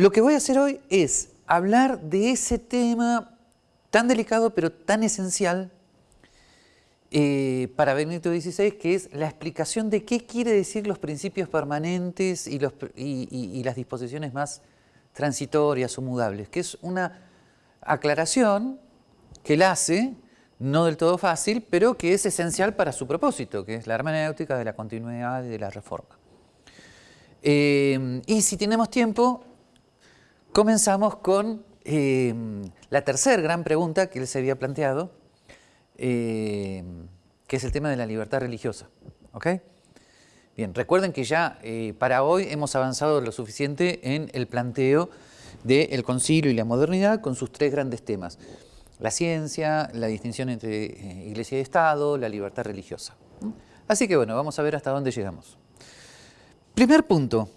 Lo que voy a hacer hoy es hablar de ese tema tan delicado pero tan esencial eh, para Benito XVI, que es la explicación de qué quiere decir los principios permanentes y, y las disposiciones más transitorias o mudables, que es una aclaración que él hace no del todo fácil, pero que es esencial para su propósito, que es la hermenéutica de la continuidad y de la reforma. Eh, y si tenemos tiempo, comenzamos con eh, la tercera gran pregunta que él se había planteado, eh, que es el tema de la libertad religiosa. Bien, recuerden que ya para hoy hemos avanzado lo suficiente en el planteo del concilio y la modernidad con sus tres grandes temas la ciencia, la distinción entre eh, iglesia y Estado, la libertad religiosa. Así que bueno, vamos a ver hasta dónde llegamos. Primer punto,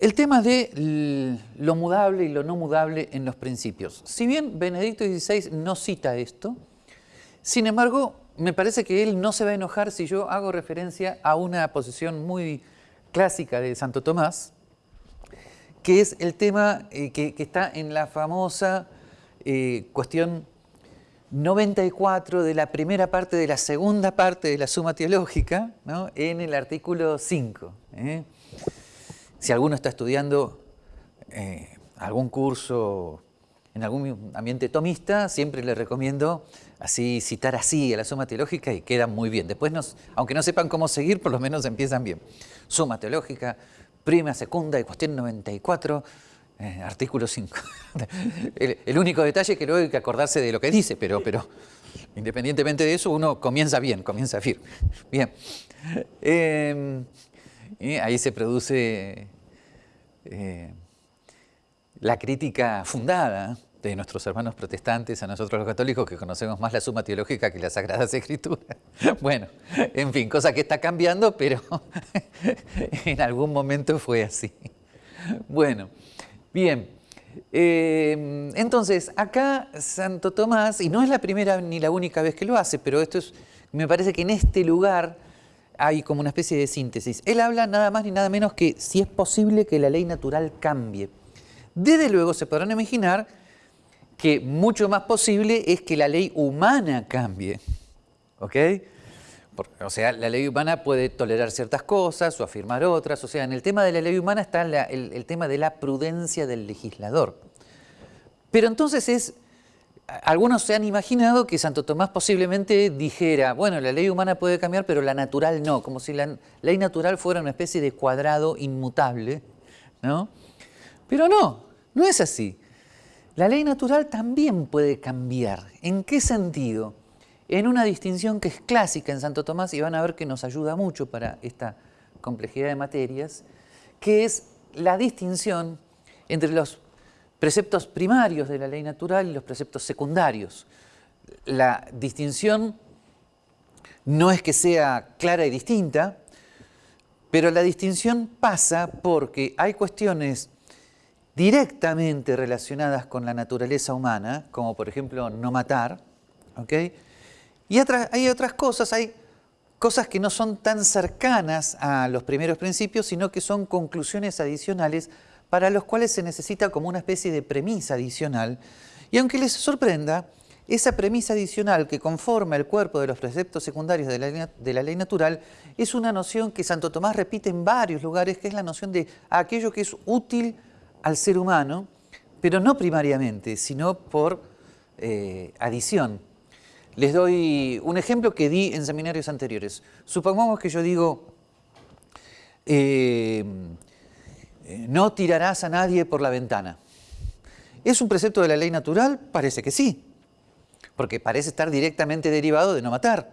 el tema de lo mudable y lo no mudable en los principios. Si bien Benedicto XVI no cita esto, sin embargo, me parece que él no se va a enojar si yo hago referencia a una posición muy clásica de Santo Tomás, que es el tema eh, que está en la famosa eh, cuestión 94 de la primera parte de la segunda parte de la suma teológica, en el artículo 5. ¿eh? Si alguno está estudiando eh, algún curso en algún ambiente tomista, siempre le recomiendo así citar así a la suma teológica y queda muy bien. Después, aunque no sepan cómo seguir, por lo menos empiezan bien. Suma teológica, prima, segunda y cuestión 94, eh, artículo 5. el, único detalle es que luego hay que acordarse de lo que dice, pero, independientemente de eso, uno comienza bien, comienza firme. Bien. Em, ahí se produce eh, la crítica fundada de nuestros hermanos protestantes, a nosotros los católicos, que conocemos más la suma teológica que las Sagradas Escrituras. Bueno, en fin, cosa que está cambiando, pero en algún momento fue así. Bueno, Bien, eh, entonces acá Santo Tomás, y no es la primera ni la única vez que lo hace, pero esto es, me parece que en este lugar hay como una especie de síntesis. Él habla nada más ni nada menos que si es posible que la ley natural cambie. Desde luego se podrán imaginar que mucho más posible es que la ley humana cambie. ¿Ok? o sea, la ley humana puede tolerar ciertas cosas o afirmar otras. O sea, en el tema de la ley humana está el, tema de la prudencia del legislador. Pero entonces es, algunos se han imaginado que Santo Tomás posiblemente dijera, bueno, la ley humana puede cambiar, pero la natural no, como si la ley natural fuera una especie de cuadrado inmutable, ¿no? Pero no, no es así. La ley natural también puede cambiar. ¿En qué sentido? en una distinción que es clásica en Santo Tomás y van a ver que nos ayuda mucho para esta complejidad de materias, que es la distinción entre los preceptos primarios de la ley natural y los preceptos secundarios. La distinción no es que sea clara y distinta, pero la distinción pasa porque hay cuestiones directamente relacionadas con la naturaleza humana, como por ejemplo no matar, ¿ok?, y hay otras cosas, hay cosas que no son tan cercanas a los primeros principios, sino que son conclusiones adicionales para los cuales se necesita como una especie de premisa adicional. Y aunque les sorprenda, esa premisa adicional que conforma el cuerpo de los preceptos secundarios de la, ley natural es una noción que Santo Tomás repite en varios lugares, que es la noción de aquello que es útil al ser humano, pero no primariamente, sino por eh, adición. Les doy un ejemplo que di en seminarios anteriores. Supongamos que yo digo, eh, no tirarás a nadie por la ventana. ¿Es un precepto de la ley natural? Parece que sí, porque parece estar directamente derivado de no matar.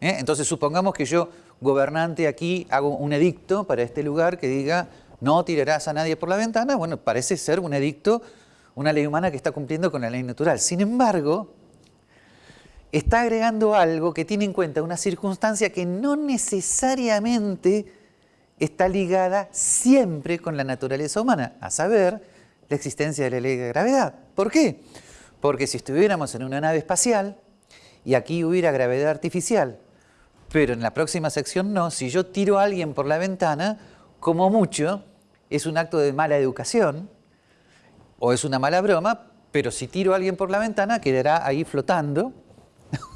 ¿Eh? Entonces supongamos que yo, gobernante aquí, hago un edicto para este lugar que diga no tirarás a nadie por la ventana. Bueno, parece ser un edicto, una ley humana que está cumpliendo con la ley natural. Sin embargo, está agregando algo que tiene en cuenta una circunstancia que no necesariamente está ligada siempre con la naturaleza humana, a saber, la existencia de la ley de gravedad. ¿Por qué? Porque si estuviéramos en una nave espacial y aquí hubiera gravedad artificial, pero en la próxima sección no, si yo tiro a alguien por la ventana, como mucho, es un acto de mala educación o es una mala broma, pero si tiro a alguien por la ventana quedará ahí flotando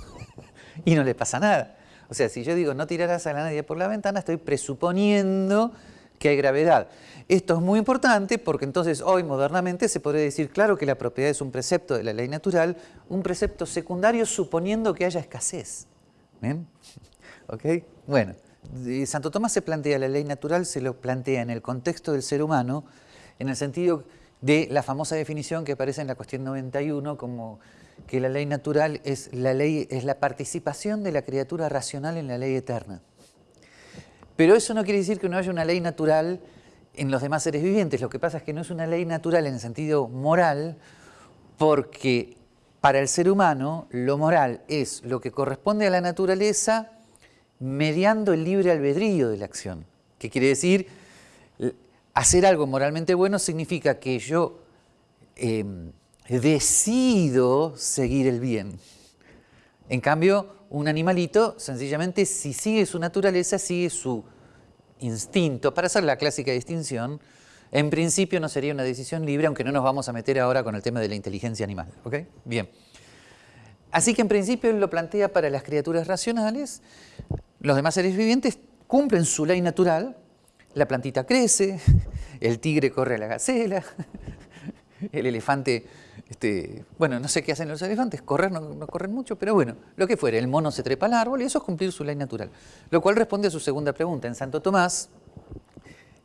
y no le pasa nada. O sea, si yo digo no tirarás a nadie por la ventana, estoy presuponiendo que hay gravedad. Esto es muy importante porque entonces hoy modernamente se podría decir, claro que la propiedad es un precepto de la ley natural, un precepto secundario suponiendo que haya escasez. ¿Bien? ¿Ok? Bueno, Santo Tomás se plantea la ley natural, se lo plantea en el contexto del ser humano, en el sentido de la famosa definición que aparece en la cuestión 91 como que la ley natural es la, ley, es la participación de la criatura racional en la ley eterna. Pero eso no quiere decir que no haya una ley natural en los demás seres vivientes. Lo que pasa es que no es una ley natural en el sentido moral, porque para el ser humano lo moral es lo que corresponde a la naturaleza mediando el libre albedrío de la acción. ¿Qué quiere decir? Hacer algo moralmente bueno significa que yo em, decido seguir el bien. En cambio, un animalito, sencillamente, si sigue su naturaleza, sigue su instinto. Para hacer la clásica distinción, en principio no sería una decisión libre, aunque no nos vamos a meter ahora con el tema de la inteligencia animal. ¿ok? Bien. Así que en principio él lo plantea para las criaturas racionales. Los demás seres vivientes cumplen su ley natural. La plantita crece, el tigre corre a la gacela, el elefante este, bueno, no sé qué hacen los elefantes, correr no, corren mucho, pero bueno, lo que fuere, el mono se trepa al árbol y eso es cumplir su ley natural. Lo cual responde a su segunda pregunta. En Santo Tomás,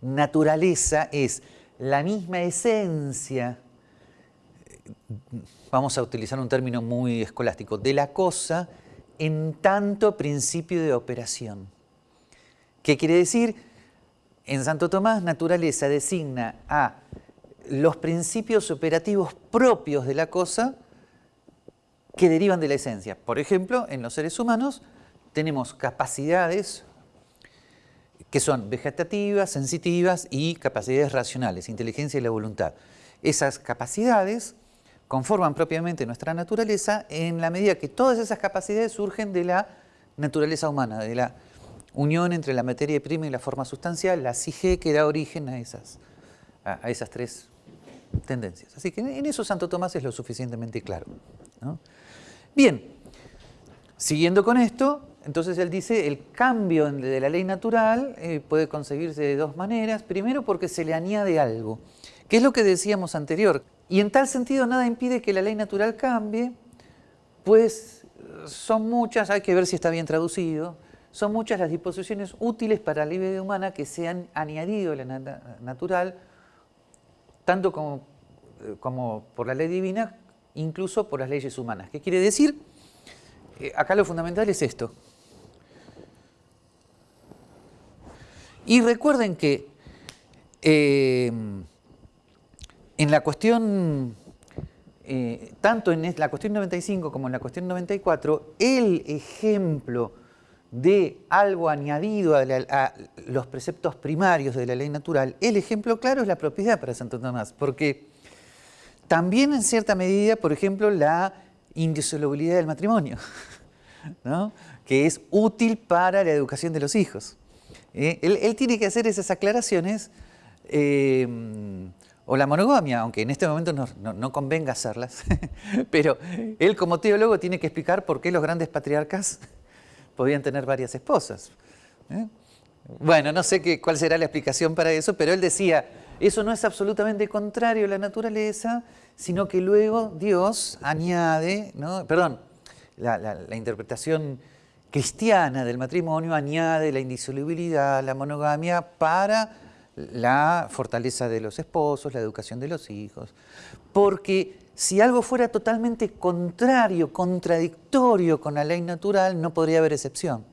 naturaleza es la misma esencia, vamos a utilizar un término muy escolástico, de la cosa en tanto principio de operación. ¿Qué quiere decir? En Santo Tomás, naturaleza designa a los principios operativos propios de la cosa que derivan de la esencia. Por ejemplo, en los seres humanos tenemos capacidades que son vegetativas, sensitivas y capacidades racionales, inteligencia y la voluntad. Esas capacidades conforman propiamente nuestra naturaleza en la medida que todas esas capacidades surgen de la naturaleza humana, de la unión entre la materia prima y la forma sustancial, la sige que da origen a esas, a esas tres tendencias. Así que en eso Santo Tomás es lo suficientemente claro. Bien, siguiendo con esto, entonces él dice el cambio de la ley natural eh, puede conseguirse de dos maneras. Primero porque se le añade algo, que es lo que decíamos anterior. Y en tal sentido nada impide que la ley natural cambie, pues son muchas, hay que ver si está bien traducido, son muchas las disposiciones útiles para la vida humana que se han añadido a la natural tanto como, eh, como por la ley divina, incluso por las leyes humanas. ¿Qué quiere decir? Eh, acá lo fundamental es esto. Y recuerden que eh, en la cuestión, tanto en la cuestión 95 como en la cuestión 94, el ejemplo de algo añadido a, los preceptos primarios de la ley natural, el ejemplo claro es la propiedad para Santo Tomás, porque también en cierta medida, por ejemplo, la indisolubilidad del matrimonio, que es útil para la educación de los hijos. ¿eh? Él, tiene que hacer esas aclaraciones, eh, o la monogamia, aunque en este momento no, no convenga hacerlas, pero él como teólogo tiene que explicar por qué los grandes patriarcas podían tener varias esposas. ¿eh? Bueno, no sé qué, cuál será la explicación para eso, pero él decía, eso no es absolutamente contrario a la naturaleza, sino que luego Dios añade, ¿no? perdón, la, interpretación cristiana del matrimonio añade la indisolubilidad, la monogamia para la fortaleza de los esposos, la educación de los hijos. Porque si algo fuera totalmente contrario, contradictorio con la ley natural, no podría haber excepción.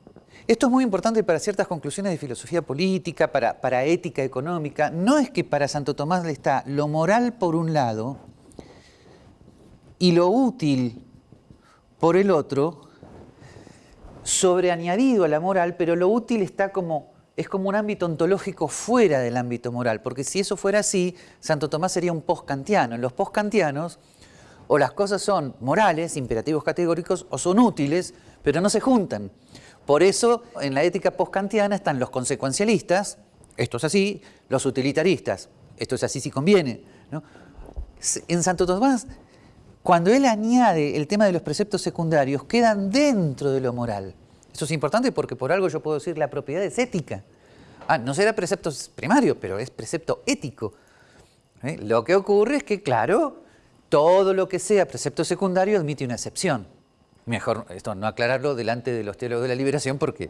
Esto es muy importante para ciertas conclusiones de filosofía política, para, ética económica. No es que para Santo Tomás le está lo moral por un lado y lo útil por el otro, sobreañadido a la moral, pero lo útil está como, es como un ámbito ontológico fuera del ámbito moral, porque si eso fuera así, Santo Tomás sería un post-kantiano. Los post-kantianos, o las cosas son morales, imperativos categóricos, o son útiles, pero no se juntan. Por eso, en la ética post-kantiana están los consecuencialistas, esto es así, los utilitaristas, esto es así si conviene. En Santo Tomás, cuando él añade el tema de los preceptos secundarios, quedan dentro de lo moral. Eso es importante porque por algo yo puedo decir la propiedad es ética. Ah, no será precepto primario, pero es precepto ético. ¿Eh? Lo que ocurre es que, claro, todo lo que sea precepto secundario admite una excepción. Mejor esto no aclararlo delante de los teólogos de la liberación porque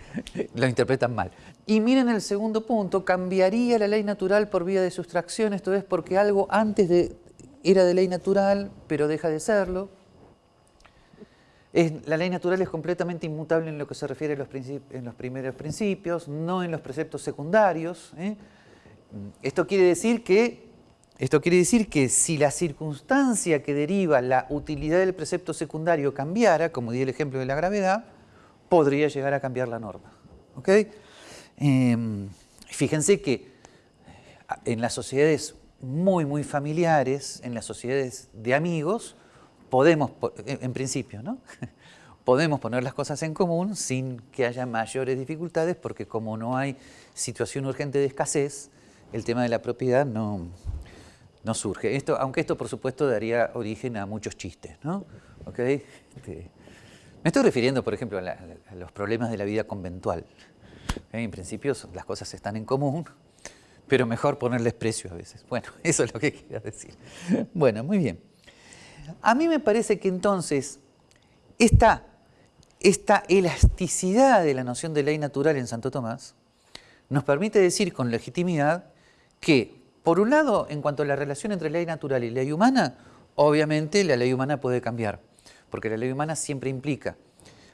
lo interpretan mal. Y miren el segundo punto, cambiaría la ley natural por vía de sustracción, esto es porque algo antes de, era de ley natural, pero deja de serlo. La ley natural es completamente inmutable en lo que se refiere a los primeros principios, no en los preceptos secundarios. ¿eh? Esto quiere decir que esto quiere decir que si la circunstancia que deriva la utilidad del precepto secundario cambiara, como di el ejemplo de la gravedad, podría llegar a cambiar la norma. Em, fíjense que en las sociedades muy, muy familiares, en las sociedades de amigos, podemos, en principio, ¿no? podemos poner las cosas en común sin que haya mayores dificultades, porque como no hay situación urgente de escasez, el tema de la propiedad no, no surge. Esto, aunque esto, por supuesto, daría origen a muchos chistes, ¿no? Este, me estoy refiriendo, por ejemplo, a, los problemas de la vida conventual. En principio las cosas están en común, pero mejor ponerles precio a veces. Bueno, eso es lo que quería decir. Bueno, muy bien. A mí me parece que entonces esta, esta elasticidad de la noción de ley natural en Santo Tomás nos permite decir con legitimidad que por un lado, en cuanto a la relación entre ley natural y ley humana, obviamente la ley humana puede cambiar, porque la ley humana siempre implica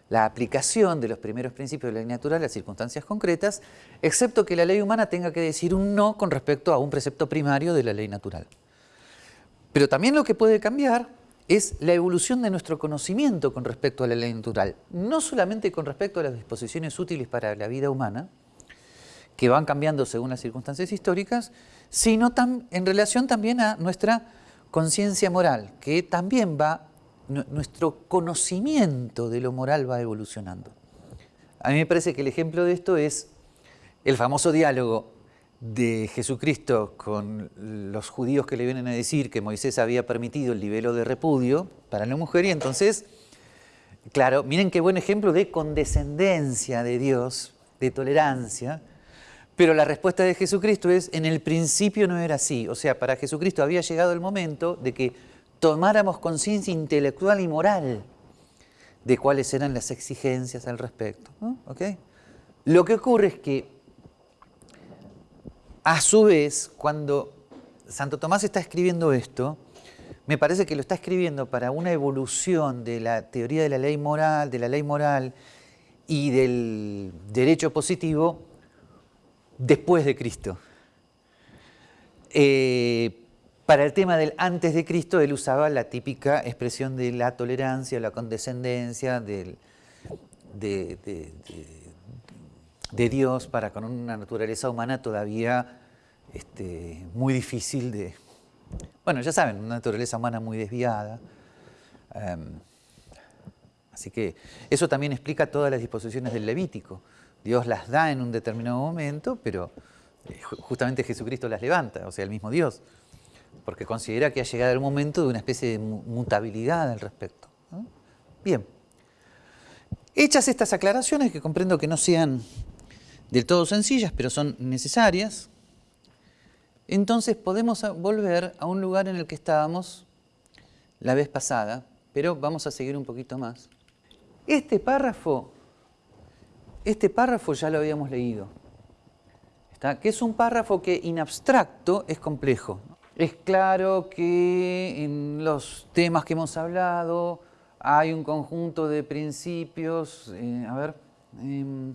la aplicación de los primeros principios de la ley natural a circunstancias concretas, excepto que la ley humana tenga que decir un no con respecto a un precepto primario de la ley natural. Pero también lo que puede cambiar es la evolución de nuestro conocimiento con respecto a la ley natural, no solamente con respecto a las disposiciones útiles para la vida humana, que van cambiando según las circunstancias históricas, sino en relación también a nuestra conciencia moral, que también va, nuestro conocimiento de lo moral va evolucionando. A mí me parece que el ejemplo de esto es el famoso diálogo de Jesucristo con los judíos que le vienen a decir que Moisés había permitido el libelo de repudio para la mujer y entonces, claro, miren qué buen ejemplo de condescendencia de Dios, de tolerancia, pero la respuesta de Jesucristo es, en el principio no era así. O sea, para Jesucristo había llegado el momento de que tomáramos conciencia intelectual y moral de cuáles eran las exigencias al respecto. Lo que ocurre es que, a su vez, cuando Santo Tomás está escribiendo esto, me parece que lo está escribiendo para una evolución de la teoría de la ley moral, de la ley moral y del derecho positivo después de Cristo. Eh, para el tema del antes de Cristo, él usaba la típica expresión de la tolerancia, la condescendencia de, Dios para con una naturaleza humana todavía este, muy difícil de... Bueno, ya saben, una naturaleza humana muy desviada. Em, así que eso también explica todas las disposiciones del Levítico. Dios las da en un determinado momento, pero eh, justamente Jesucristo las levanta, o sea, el mismo Dios, porque considera que ha llegado el momento de una especie de mutabilidad al respecto. Bien, hechas estas aclaraciones, que comprendo que no sean del todo sencillas, pero son necesarias, entonces podemos volver a un lugar en el que estábamos la vez pasada, pero vamos a seguir un poquito más. Este párrafo este párrafo ya lo habíamos leído, que es un párrafo que en abstracto es complejo. Es claro que en los temas que hemos hablado hay un conjunto de principios, eh, a ver, em,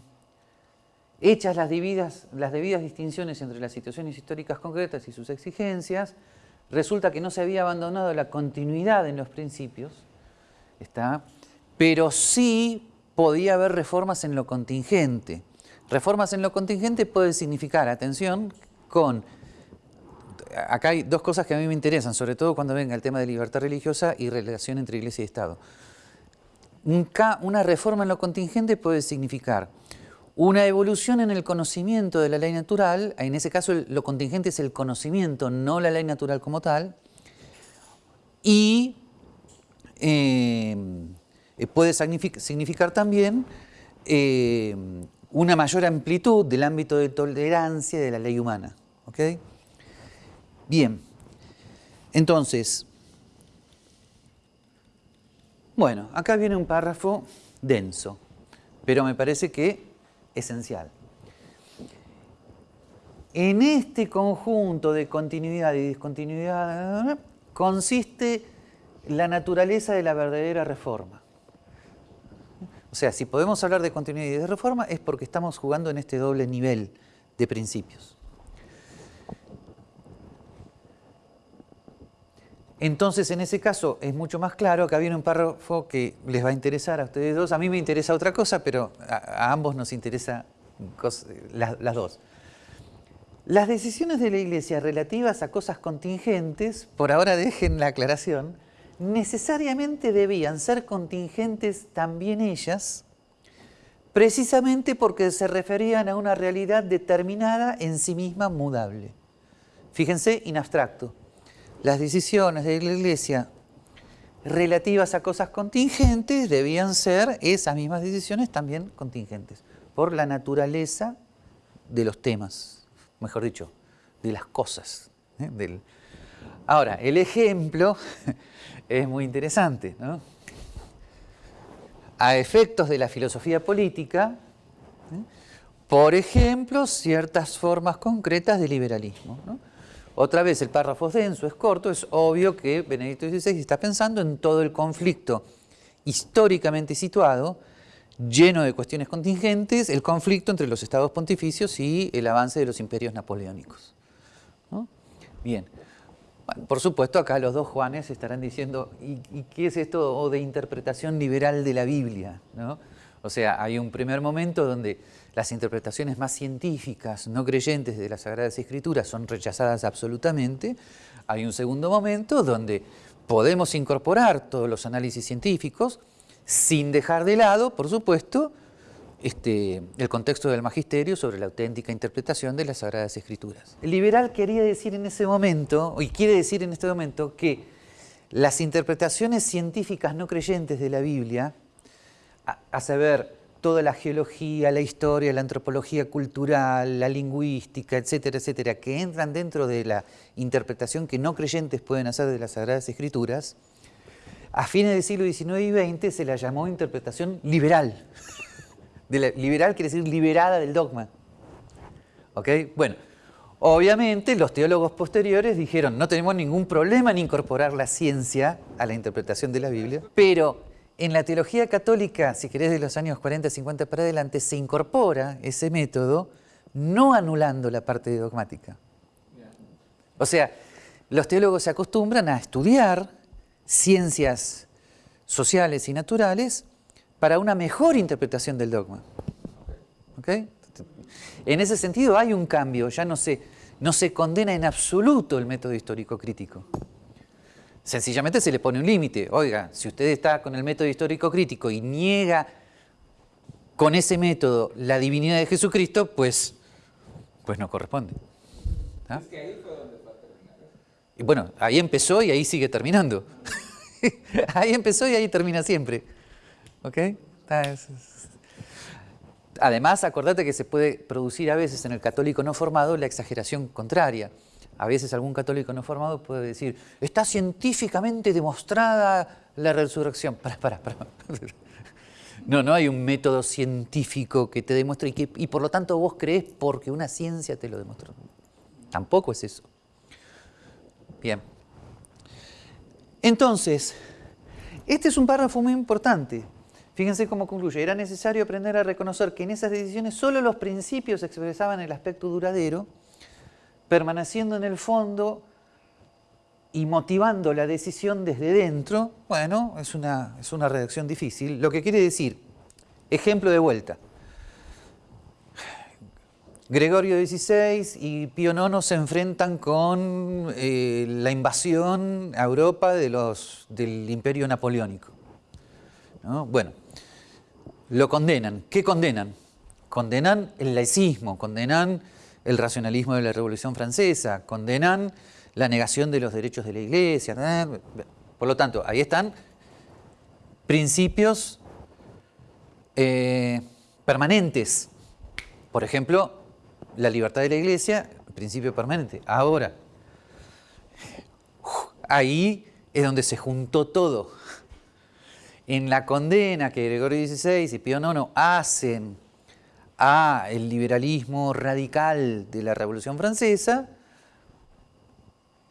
hechas las debidas, las debidas distinciones entre las situaciones históricas concretas y sus exigencias, resulta que no se había abandonado la continuidad en los principios, ¿está? pero sí podía haber reformas en lo contingente. Reformas en lo contingente puede significar, atención, con... Acá hay dos cosas que a mí me interesan, sobre todo cuando venga el tema de libertad religiosa y relación entre Iglesia y Estado. Una reforma en lo contingente puede significar una evolución en el conocimiento de la ley natural, en ese caso lo contingente es el conocimiento, no la ley natural como tal, y eh, puede significar también eh, una mayor amplitud del ámbito de tolerancia de la ley humana. Bien, entonces, bueno, acá viene un párrafo denso, pero me parece que esencial. En este conjunto de continuidad y discontinuidad consiste la naturaleza de la verdadera reforma. O sea, si podemos hablar de continuidad y de reforma es porque estamos jugando en este doble nivel de principios. Entonces, en ese caso, es mucho más claro, acá viene un párrafo que les va a interesar a ustedes dos, a mí me interesa otra cosa, pero a, ambos nos interesa las dos. Las decisiones de la Iglesia relativas a cosas contingentes, por ahora dejen la aclaración, necesariamente debían ser contingentes también ellas, precisamente porque se referían a una realidad determinada en sí misma mudable. Fíjense, in abstracto las decisiones de la Iglesia relativas a cosas contingentes debían ser esas mismas decisiones también contingentes, por la naturaleza de los temas, mejor dicho, de las cosas. ¿eh? Ahora, el ejemplo es muy interesante. A efectos de la filosofía política, ¿eh? por ejemplo, ciertas formas concretas de liberalismo. Otra vez, el párrafo es denso, es corto, es obvio que Benedicto XVI está pensando en todo el conflicto históricamente situado, lleno de cuestiones contingentes, el conflicto entre los estados pontificios y el avance de los imperios napoleónicos. Bien, por supuesto acá los dos Juanes estarán diciendo, ¿y, qué es esto de interpretación liberal de la Biblia? O sea, hay un primer momento donde las interpretaciones más científicas, no creyentes de las Sagradas Escrituras son rechazadas absolutamente. Hay un segundo momento donde podemos incorporar todos los análisis científicos sin dejar de lado, por supuesto, este, el contexto del magisterio sobre la auténtica interpretación de las Sagradas Escrituras. El liberal quería decir en ese momento, y quiere decir en este momento, que las interpretaciones científicas no creyentes de la Biblia, a, a saber, toda la geología, la historia, la antropología cultural, la lingüística, etcétera, etcétera, que entran dentro de la interpretación que no creyentes pueden hacer de las Sagradas Escrituras, a fines del siglo XIX y XX se la llamó interpretación liberal. Liberal quiere decir liberada del dogma. ¿Ok? Bueno, obviamente los teólogos posteriores dijeron no tenemos ningún problema en incorporar la ciencia a la interpretación de la Biblia, pero en la teología católica, si querés de los años 40, 50 para adelante, se incorpora ese método no anulando la parte dogmática. O sea, los teólogos se acostumbran a estudiar ciencias sociales y naturales para una mejor interpretación del dogma. En ese sentido hay un cambio, ya no se, no se condena en absoluto el método histórico crítico. Sencillamente se le pone un límite. Oiga, si usted está con el método histórico crítico y niega con ese método la divinidad de Jesucristo, pues, pues no corresponde. ¿Ah? Es que ahí fue donde fue a terminar. Y bueno, ahí empezó y ahí sigue terminando. ahí empezó y ahí termina siempre. ¿Ok? Además, acordate que se puede producir a veces en el católico no formado la exageración contraria. A veces algún católico no formado puede decir, está científicamente demostrada la resurrección. Para, para, para. No, no hay un método científico que te demuestre y, que, y por lo tanto vos crees porque una ciencia te lo demostró. Tampoco es eso. Bien. Entonces, este es un párrafo muy importante. Fíjense cómo concluye. Era necesario aprender a reconocer que en esas decisiones solo los principios expresaban el aspecto duradero permaneciendo en el fondo y motivando la decisión desde dentro, bueno, es una, es una redacción difícil. Lo que quiere decir, ejemplo de vuelta, Gregorio XVI y Pío IX se enfrentan con eh, la invasión a Europa del imperio napoleónico. Bueno, lo condenan. ¿Qué condenan? condenan el laicismo, condenan el racionalismo de la Revolución Francesa, condenan la negación de los derechos de la Iglesia. Por lo tanto, ahí están principios eh, permanentes. Por ejemplo, la libertad de la Iglesia, principio permanente. Ahora, ahí es donde se juntó todo. En la condena que Gregorio XVI y Pío IX hacen a el liberalismo radical de la Revolución Francesa,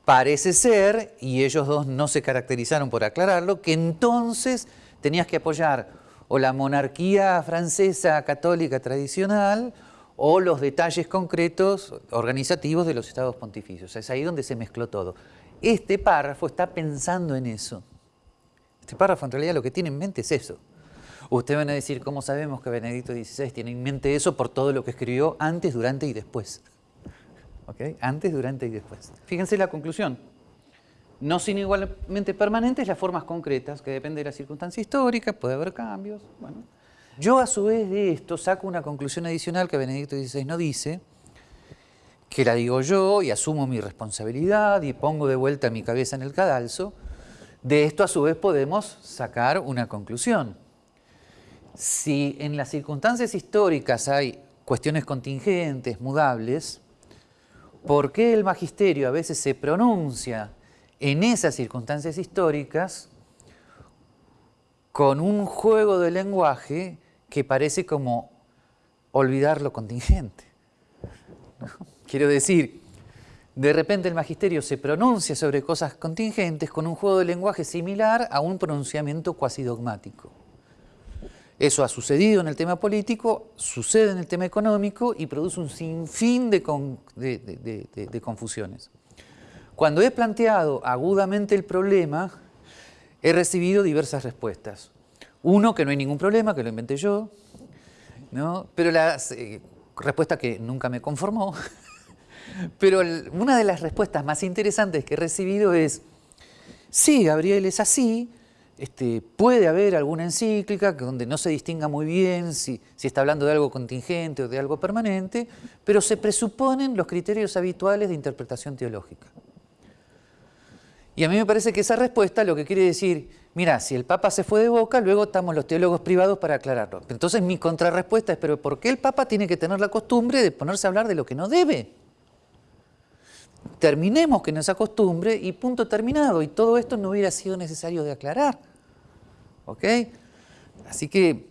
parece ser, y ellos dos no se caracterizaron por aclararlo, que entonces tenías que apoyar o la monarquía francesa católica tradicional o los detalles concretos organizativos de los estados pontificios. Es ahí donde se mezcló todo. Este párrafo está pensando en eso. Este párrafo en realidad lo que tiene en mente es eso. Ustedes van a decir, ¿cómo sabemos que Benedicto XVI tiene en mente eso por todo lo que escribió antes, durante y después? ¿Ok? Antes, durante y después. Fíjense la conclusión. No sin igualmente permanentes las formas concretas, que depende de la circunstancia histórica, puede haber cambios. Bueno. Yo a su vez de esto saco una conclusión adicional que Benedicto XVI no dice, que la digo yo y asumo mi responsabilidad y pongo de vuelta mi cabeza en el cadalso. De esto a su vez podemos sacar una conclusión si en las circunstancias históricas hay cuestiones contingentes, mudables, ¿por qué el magisterio a veces se pronuncia en esas circunstancias históricas con un juego de lenguaje que parece como olvidar lo contingente? Quiero decir, de repente el magisterio se pronuncia sobre cosas contingentes con un juego de lenguaje similar a un pronunciamiento cuasi dogmático. Eso ha sucedido en el tema político, sucede en el tema económico y produce un sinfín de, confusiones. Cuando he planteado agudamente el problema, he recibido diversas respuestas. Uno, que no hay ningún problema, que lo inventé yo, ¿no? pero la eh, respuesta que nunca me conformó. pero una de las respuestas más interesantes que he recibido es, sí, Gabriel, es así, este, puede haber alguna encíclica donde no se distinga muy bien si, está hablando de algo contingente o de algo permanente, pero se presuponen los criterios habituales de interpretación teológica. Y a mí me parece que esa respuesta lo que quiere decir, mira, si el Papa se fue de boca, luego estamos los teólogos privados para aclararlo. Entonces mi contrarrespuesta es, pero ¿por qué el Papa tiene que tener la costumbre de ponerse a hablar de lo que no debe? Terminemos con esa costumbre y punto terminado, y todo esto no hubiera sido necesario de aclarar. ¿Ok? Así que,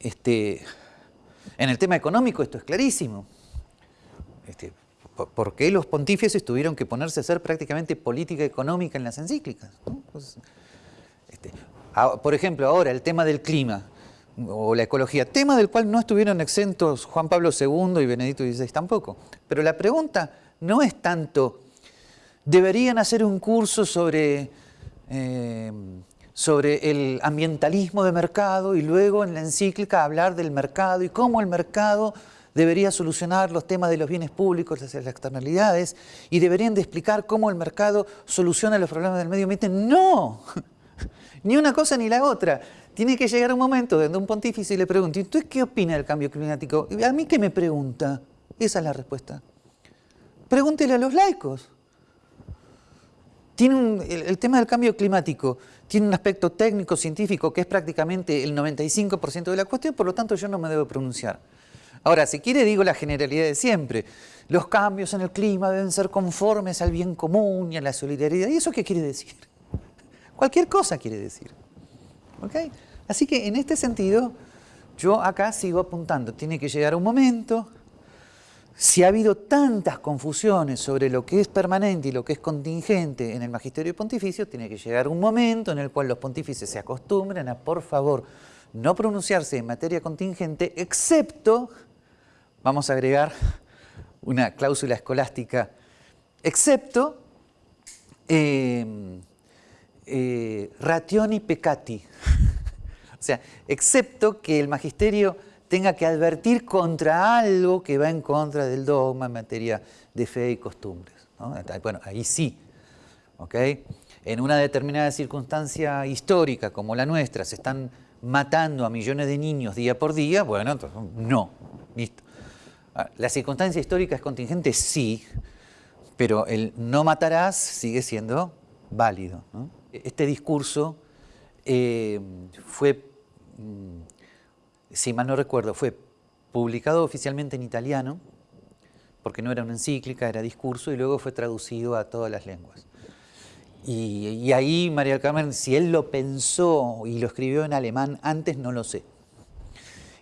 este, en el tema económico esto es clarísimo. Este, ¿Por qué los pontífices tuvieron que ponerse a hacer prácticamente política económica en las encíclicas? Pues, este, por ejemplo, ahora el tema del clima o la ecología, tema del cual no estuvieron exentos Juan Pablo II y Benedicto XVI tampoco. Pero la pregunta no es tanto, ¿deberían hacer un curso sobre eh, sobre el ambientalismo de mercado y luego en la encíclica hablar del mercado y cómo el mercado debería solucionar los temas de los bienes públicos, las externalidades, y deberían de explicar cómo el mercado soluciona los problemas del medio ambiente. ¡No! Ni una cosa ni la otra. Tiene que llegar un momento donde un pontífice le pregunte, ¿y ¿tú qué opina del cambio climático? ¿A mí qué me pregunta? Esa es la respuesta. Pregúntele a los laicos. Tiene el, tema del cambio climático tiene un aspecto técnico, científico, que es prácticamente el 95% de la cuestión, por lo tanto yo no me debo pronunciar. Ahora, si quiere digo la generalidad de siempre. Los cambios en el clima deben ser conformes al bien común y a la solidaridad. ¿Y eso qué quiere decir? Cualquier cosa quiere decir. Así que en este sentido, yo acá sigo apuntando. Tiene que llegar un momento si ha habido tantas confusiones sobre lo que es permanente y lo que es contingente en el magisterio pontificio, tiene que llegar un momento en el cual los pontífices se acostumbren a, por favor, no pronunciarse en materia contingente, excepto, vamos a agregar una cláusula escolástica, excepto eh, eh, rationi peccati, o sea, excepto que el magisterio tenga que advertir contra algo que va en contra del dogma en materia de fe y costumbres. Bueno, ahí sí. En una determinada circunstancia histórica como la nuestra se están matando a millones de niños día por día, bueno, entonces, no, listo. Ah, ¿La circunstancia histórica es contingente? Sí, pero el no matarás sigue siendo válido. Este discurso eh, fue, mm, si mal no recuerdo, fue publicado oficialmente en italiano, porque no era una encíclica, era discurso, y luego fue traducido a todas las lenguas. Y, ahí María del Carmen, si él lo pensó y lo escribió en alemán antes, no lo sé.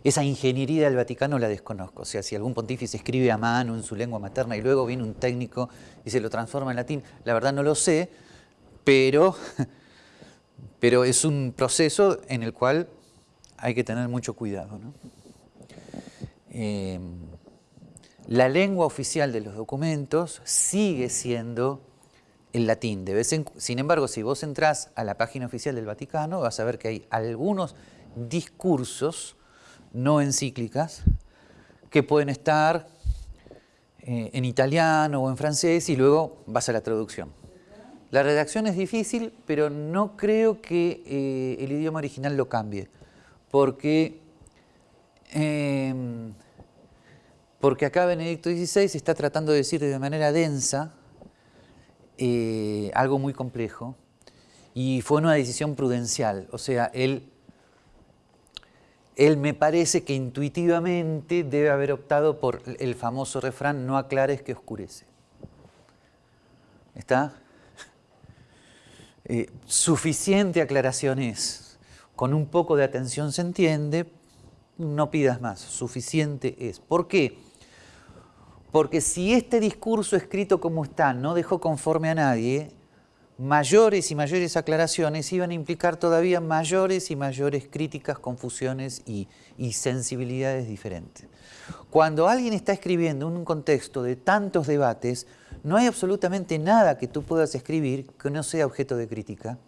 Esa ingeniería del Vaticano la desconozco. O sea, si algún pontífice escribe a mano en su lengua materna y luego viene un técnico y se lo transforma en latín, la verdad no lo sé, pero, pero es un proceso en el cual hay que tener mucho cuidado. Eh, la lengua oficial de los documentos sigue siendo el latín. Sin embargo, si vos entrás a la página oficial del Vaticano, vas a ver que hay algunos discursos no encíclicas que pueden estar eh, en italiano o en francés y luego vas a la traducción. La redacción es difícil, pero no creo que eh, el idioma original lo cambie, porque, em, porque acá Benedicto XVI está tratando de decir de manera densa eh, algo muy complejo y fue una decisión prudencial, o sea, él él me parece que intuitivamente debe haber optado por el famoso refrán, no aclares que oscurece. ¿Está? Eh, suficiente aclaración es. Con un poco de atención se entiende, no pidas más, suficiente es. ¿Por qué? Porque si este discurso escrito como está no dejó conforme a nadie, mayores y mayores aclaraciones iban a implicar todavía mayores y mayores críticas, confusiones y, sensibilidades diferentes. Cuando alguien está escribiendo en un contexto de tantos debates, no hay absolutamente nada que tú puedas escribir que no sea objeto de crítica,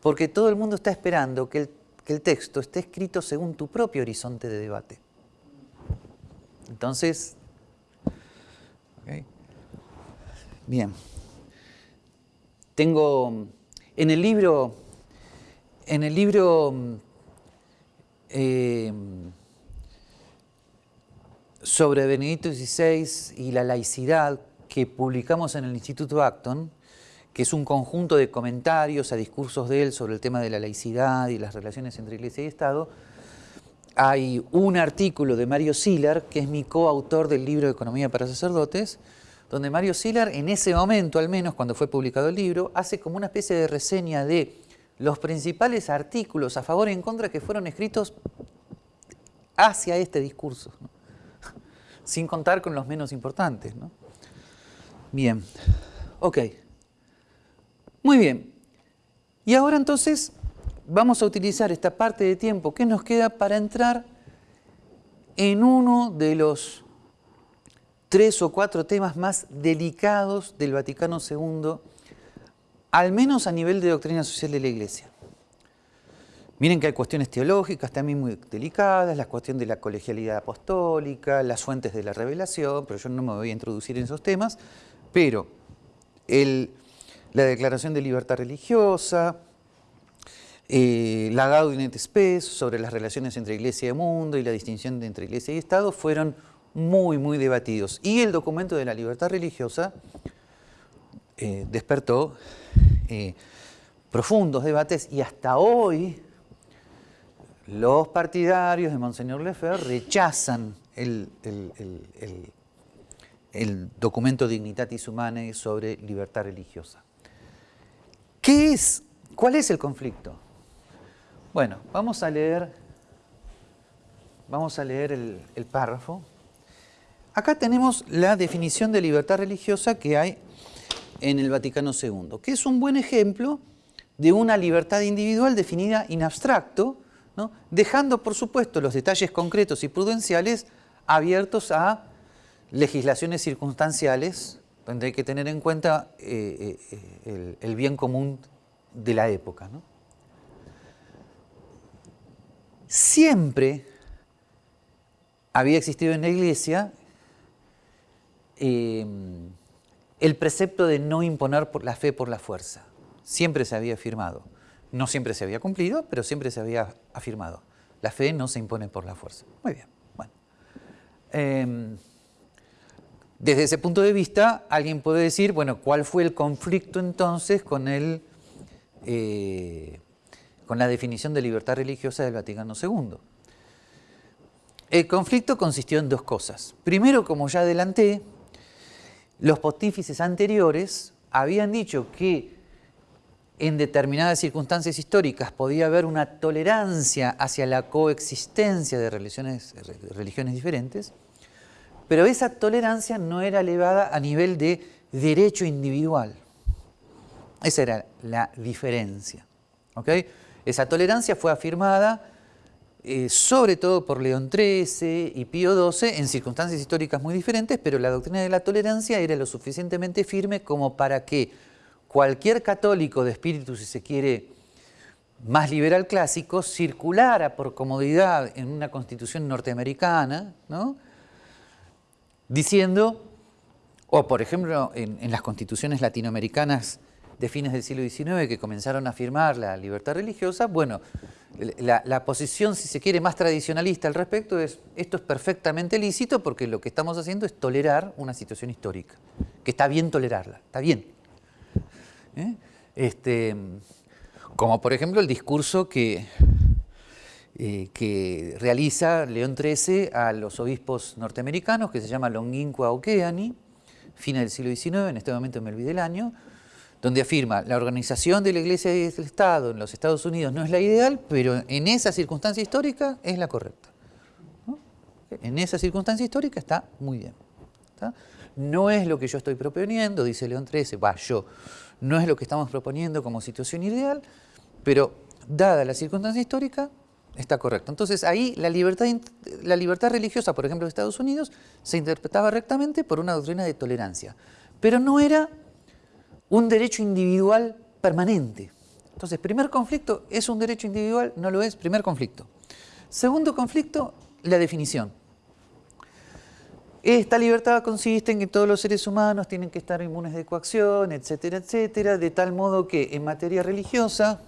porque todo el mundo está esperando que el, texto esté escrito según tu propio horizonte de debate. Entonces, bien. Tengo en el libro, en el libro eh, sobre Benedicto XVI y la laicidad que publicamos en el Instituto Acton, que es un conjunto de comentarios a discursos de él sobre el tema de la laicidad y las relaciones entre Iglesia y Estado, hay un artículo de Mario Siller, que es mi coautor del libro Economía para Sacerdotes, donde Mario Silar, en ese momento al menos, cuando fue publicado el libro, hace como una especie de reseña de los principales artículos a favor y en contra que fueron escritos hacia este discurso, sin contar con los menos importantes. Bien, ok. Muy bien. Y ahora entonces vamos a utilizar esta parte de tiempo que nos queda para entrar en uno de los tres o cuatro temas más delicados del Vaticano II, al menos a nivel de doctrina social de la Iglesia. Miren que hay cuestiones teológicas también muy delicadas, la cuestión de la colegialidad apostólica, las fuentes de la revelación, pero yo no me voy a introducir en esos temas, pero la declaración de libertad religiosa, eh, la Gaudium et Spes sobre las relaciones entre Iglesia y mundo y la distinción entre Iglesia y Estado fueron muy, muy debatidos. Y el documento de la libertad religiosa eh, despertó eh, profundos debates y hasta hoy los partidarios de Monseñor Lefebvre rechazan el, el, documento Dignitatis Humanae sobre libertad religiosa. ¿Qué es? ¿Cuál es el conflicto? Bueno, vamos a leer, vamos a leer el párrafo Acá tenemos la definición de libertad religiosa que hay en el Vaticano II, que es un buen ejemplo de una libertad individual definida en abstracto, dejando por supuesto los detalles concretos y prudenciales abiertos a legislaciones circunstanciales, donde hay que tener en cuenta eh, eh, el, bien común de la época. Siempre había existido en la Iglesia Em, el precepto de no imponer la fe por la fuerza. Siempre se había afirmado. No siempre se había cumplido, pero siempre se había afirmado. La fe no se impone por la fuerza. Muy bien, bueno. Desde ese punto de vista, alguien puede decir, bueno, ¿cuál fue el conflicto entonces con, eh, con la definición de libertad religiosa del Vaticano II? El conflicto consistió en dos cosas. Primero, como ya adelanté, los pontífices anteriores habían dicho que en determinadas circunstancias históricas podía haber una tolerancia hacia la coexistencia de religiones diferentes, pero esa tolerancia no era elevada a nivel de derecho individual. Esa era la diferencia. Esa tolerancia fue afirmada eh, sobre todo por León XIII y Pío XII en circunstancias históricas muy diferentes, pero la doctrina de la tolerancia era lo suficientemente firme como para que cualquier católico de espíritu, si se quiere, más liberal clásico, circulara por comodidad en una constitución norteamericana, ¿no? Diciendo, o por ejemplo en, las constituciones latinoamericanas de fines del siglo XIX que comenzaron a afirmar la libertad religiosa, bueno, la, posición, si se quiere, más tradicionalista al respecto es esto es perfectamente lícito porque lo que estamos haciendo es tolerar una situación histórica, que está bien tolerarla, está bien. ¿Eh? Este, como por ejemplo el discurso que, eh, que realiza León XIII a los obispos norteamericanos, que se llama Longinqua Okeani, fines del siglo XIX, en este momento me olvidé el año, donde afirma la organización de la Iglesia y del Estado en los Estados Unidos no es la ideal, pero en esa circunstancia histórica es la correcta. En esa circunstancia histórica está muy bien. No es lo que yo estoy proponiendo, dice León XIII, va yo, no es lo que estamos proponiendo como situación ideal, pero dada la circunstancia histórica, está correcto. Entonces ahí la libertad, la libertad religiosa, por ejemplo, de Estados Unidos, se interpretaba rectamente por una doctrina de tolerancia, pero no era un derecho individual permanente. Entonces, primer conflicto, ¿es un derecho individual? No lo es, primer conflicto. Segundo conflicto, la definición. Esta libertad consiste en que todos los seres humanos tienen que estar inmunes de coacción, etcétera, etcétera, de tal modo que en materia religiosa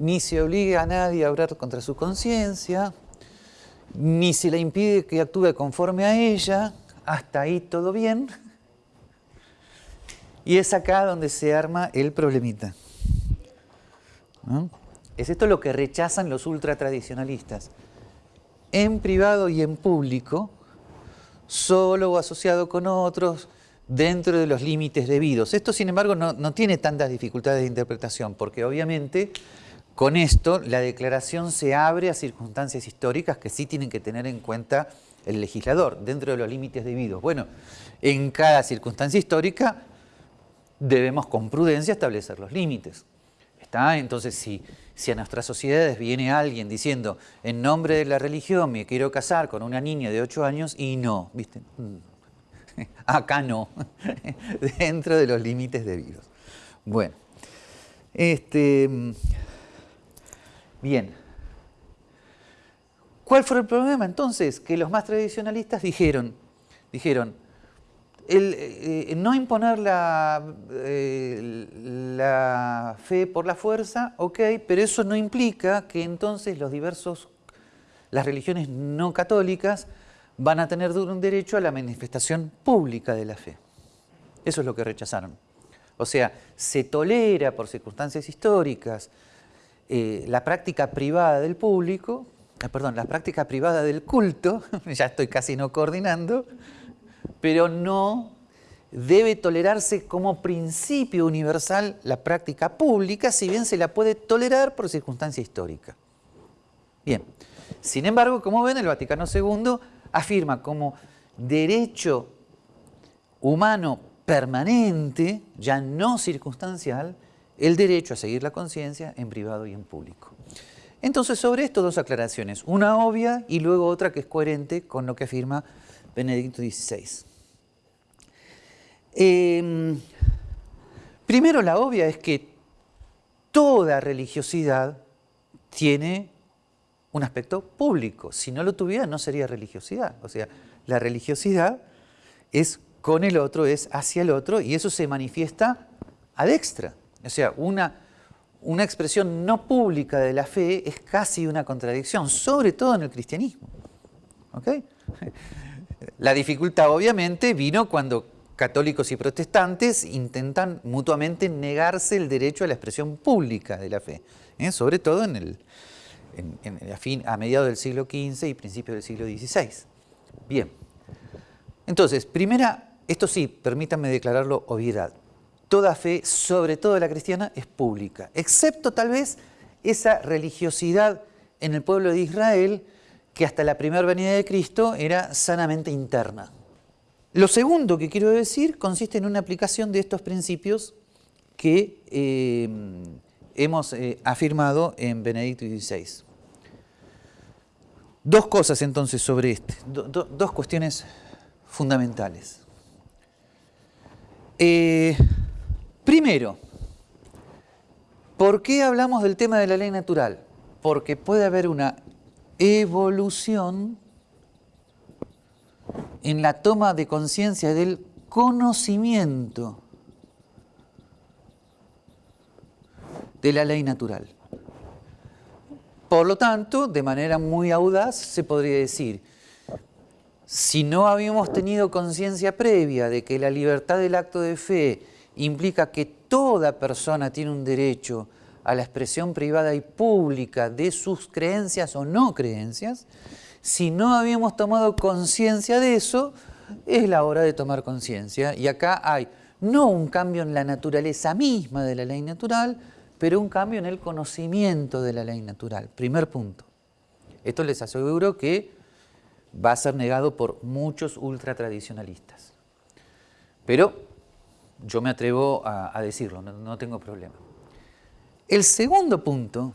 ni se obliga a nadie a obrar contra su conciencia, ni se le impide que actúe conforme a ella, hasta ahí todo bien, y es acá donde se arma el problemita. Es esto lo que rechazan los ultratradicionalistas. En privado y en público, solo o asociado con otros, dentro de los límites debidos. Esto, sin embargo, no, no tiene tantas dificultades de interpretación, porque obviamente con esto la declaración se abre a circunstancias históricas que sí tienen que tener en cuenta el legislador, dentro de los límites debidos. Bueno, en cada circunstancia histórica debemos con prudencia establecer los límites. ¿Está? Entonces, si, si a nuestras sociedades viene alguien diciendo, en nombre de la religión me quiero casar con una niña de 8 años, y no, ¿viste? Acá no, dentro de los límites debidos. Bueno, este, bien. ¿Cuál fue el problema entonces? Que los más tradicionalistas dijeron, dijeron, eh, no imponer la, eh, la, fe por la fuerza, ok, pero eso no implica que entonces los diversos, las religiones no católicas van a tener un derecho a la manifestación pública de la fe. Eso es lo que rechazaron. O sea, se tolera por circunstancias históricas eh, la práctica privada del público, perdón, la práctica privada del culto, ya estoy casi no coordinando, pero no debe tolerarse como principio universal la práctica pública, si bien se la puede tolerar por circunstancia histórica. Bien, sin embargo, como ven, el Vaticano II afirma como derecho humano permanente, ya no circunstancial, el derecho a seguir la conciencia en privado y en público. Entonces, sobre esto dos aclaraciones, una obvia y luego otra que es coherente con lo que afirma Benedicto XVI. Em, primero, la obvia es que toda religiosidad tiene un aspecto público. Si no lo tuviera, no sería religiosidad. O sea, la religiosidad es con el otro, es hacia el otro, y eso se manifiesta ad extra. O sea, una, una expresión no pública de la fe es casi una contradicción, sobre todo en el cristianismo. La dificultad obviamente vino cuando católicos y protestantes intentan mutuamente negarse el derecho a la expresión pública de la fe, ¿eh? sobre todo en el, a, mediados del siglo XV y principios del siglo XVI. Bien, entonces, primera, esto sí, permítanme declararlo obviedad, toda fe, sobre todo la cristiana, es pública, excepto tal vez esa religiosidad en el pueblo de Israel que hasta la primera venida de Cristo era sanamente interna. Lo segundo que quiero decir consiste en una aplicación de estos principios que eh, hemos eh, afirmado en Benedicto XVI. Dos cosas entonces sobre este, dos cuestiones fundamentales. Eh, primero, ¿por qué hablamos del tema de la ley natural? Porque puede haber una evolución en la toma de conciencia del conocimiento de la ley natural. Por lo tanto, de manera muy audaz, se podría decir, si no habíamos tenido conciencia previa de que la libertad del acto de fe implica que toda persona tiene un derecho a la expresión privada y pública de sus creencias o no creencias, si no habíamos tomado conciencia de eso, es la hora de tomar conciencia. Y acá hay no un cambio en la naturaleza misma de la ley natural, pero un cambio en el conocimiento de la ley natural. Primer punto. Esto les aseguro que va a ser negado por muchos ultratradicionalistas. Pero yo me atrevo a, decirlo, no tengo problema. El segundo punto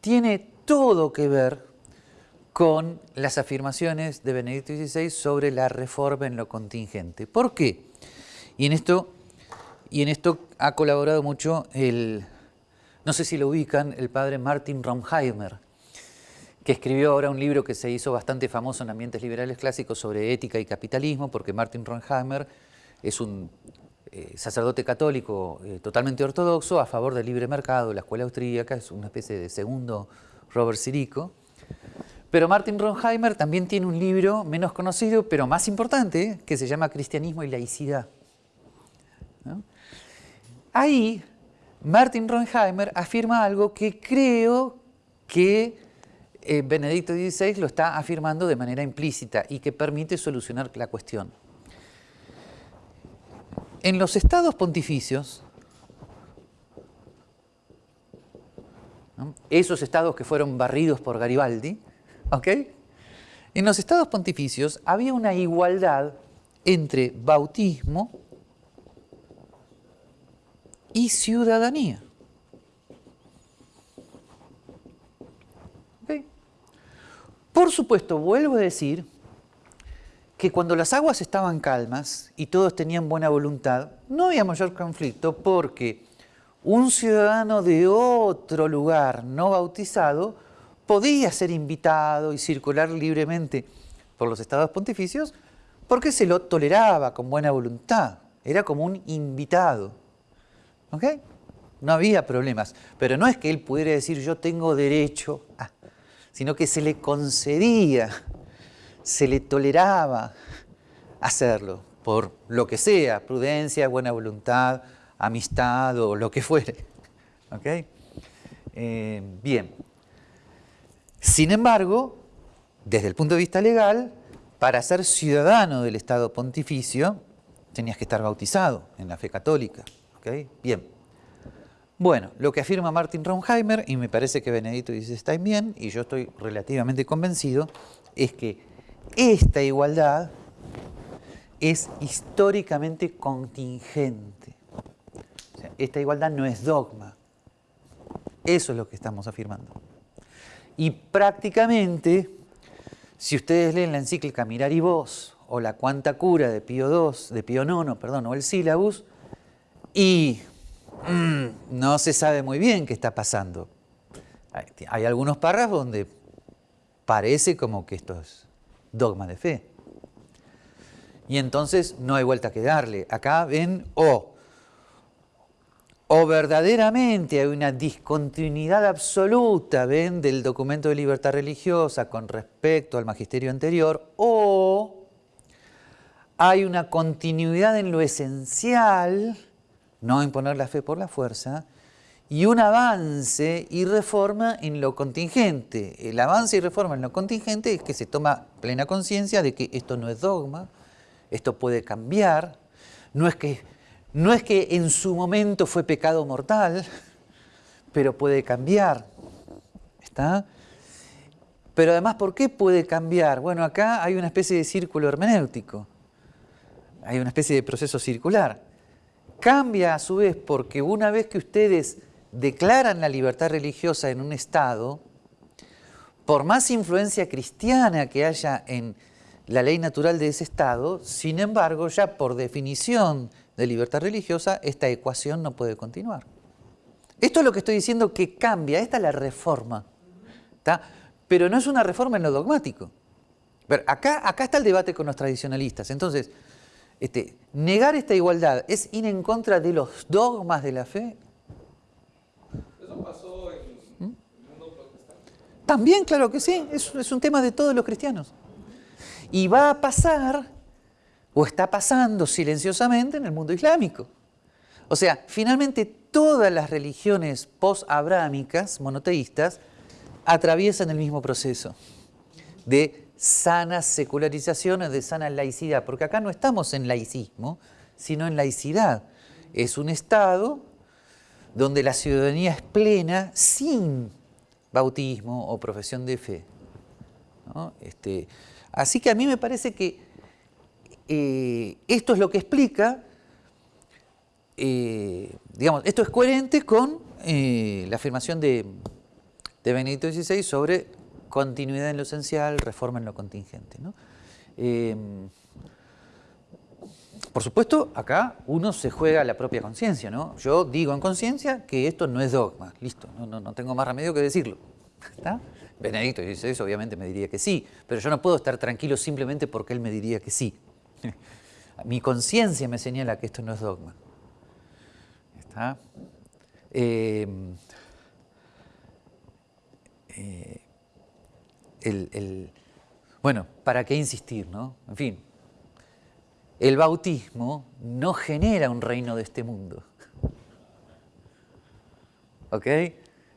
tiene todo que ver con las afirmaciones de Benedicto XVI sobre la reforma en lo contingente. ¿Por qué? Y en esto, y en esto ha colaborado mucho el, no sé si lo ubican, el padre Martin Romheimer, que escribió ahora un libro que se hizo bastante famoso en ambientes liberales clásicos sobre ética y capitalismo, porque Martin Romheimer es un eh, sacerdote católico eh, totalmente ortodoxo a favor del libre mercado, la escuela austríaca, es una especie de segundo Robert Sirico. Pero Martin Ronheimer también tiene un libro menos conocido, pero más importante, que se llama Cristianismo y Laicidad. Ahí, Martin Ronheimer afirma algo que creo que eh, Benedicto XVI lo está afirmando de manera implícita y que permite solucionar la cuestión. En los estados pontificios, esos estados que fueron barridos por Garibaldi. En los estados pontificios había una igualdad entre bautismo y ciudadanía. Por supuesto, vuelvo a decir que cuando las aguas estaban calmas y todos tenían buena voluntad, no había mayor conflicto porque un ciudadano de otro lugar no bautizado podía ser invitado y circular libremente por los estados pontificios porque se lo toleraba con buena voluntad, era como un invitado. ¿Ok? No había problemas, pero no es que él pudiera decir yo tengo derecho a, sino que se le concedía, se le toleraba hacerlo, por lo que sea, prudencia, buena voluntad, amistad o lo que fuere. Eh, bien, sin embargo, desde el punto de vista legal, para ser ciudadano del Estado pontificio, tenías que estar bautizado en la fe católica. Bien. Bueno, lo que afirma Martin Ronheimer, y me parece que Benedito dice está bien, y yo estoy relativamente convencido, es que esta igualdad es históricamente contingente. esta igualdad no es dogma. Eso es lo que estamos afirmando. Y prácticamente, si ustedes leen la encíclica Mirar y Vos, o la Cuanta Cura de Pío II, de Pío IX, perdón, o el Sílabus, y mm, no se sabe muy bien qué está pasando. Hay, algunos párrafos donde parece como que esto es dogma de fe. Y entonces no hay vuelta que darle. Acá ven o o verdaderamente hay una discontinuidad absoluta ¿ven? del documento de libertad religiosa con respecto al magisterio anterior, o hay una continuidad en lo esencial, no imponer la fe por la fuerza, y un avance y reforma en lo contingente. El avance y reforma en lo contingente es que se toma plena conciencia de que esto no es dogma, esto puede cambiar, no es que, no es que en su momento fue pecado mortal, pero puede cambiar. ¿Está? Pero además, ¿por qué puede cambiar? Bueno, acá hay una especie de círculo hermenéutico, hay una especie de proceso circular. Cambia a su vez porque una vez que ustedes declaran la libertad religiosa en un Estado, por más influencia cristiana que haya en la ley natural de ese Estado, sin embargo, ya por definición de libertad religiosa, esta ecuación no puede continuar. Esto es lo que estoy diciendo que cambia, esta es la reforma. Pero no es una reforma en lo dogmático. acá, acá está el debate con los tradicionalistas. Entonces, este, negar esta igualdad es ir en contra de los dogmas de la fe pasó en el mundo protestante? También, claro que sí, es, es un tema de todos los cristianos. Y va a pasar, o está pasando silenciosamente en el mundo islámico. O sea, finalmente todas las religiones post-abrámicas, monoteístas, atraviesan el mismo proceso de sana secularización de sana laicidad, porque acá no estamos en laicismo, sino en laicidad. Es un Estado donde la ciudadanía es plena sin bautismo o profesión de fe. Este, así que a mí me parece que eh, esto es lo que explica, eh, digamos, esto es coherente con eh, la afirmación de, de, Benedicto XVI sobre continuidad en lo esencial, reforma en lo contingente. Por supuesto, acá uno se juega la propia conciencia, ¿no? Yo digo en conciencia que esto no es dogma, listo, no, tengo más remedio que decirlo. ¿Está? Benedicto dice eso, obviamente me diría que sí, pero yo no puedo estar tranquilo simplemente porque él me diría que sí. Mi conciencia me señala que esto no es dogma. ¿Está? Em, eh, bueno, ¿para qué insistir, no? En fin, el bautismo no genera un reino de este mundo. ¿Ok?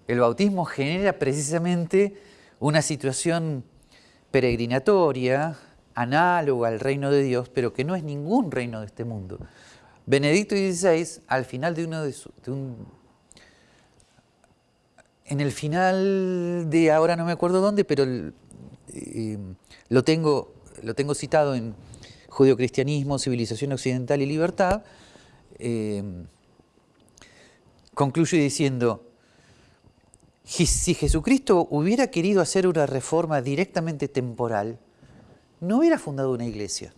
El bautismo genera precisamente una situación peregrinatoria, análoga al reino de Dios, pero que no es ningún reino de este mundo. Benedicto XVI, al final de uno de, un... En el final de, ahora no me acuerdo dónde, pero eh, lo, tengo, lo tengo citado en Judio-Cristianismo, Civilización Occidental y Libertad, eh, concluye diciendo, si Jesucristo hubiera querido hacer una reforma directamente temporal, no hubiera fundado una iglesia.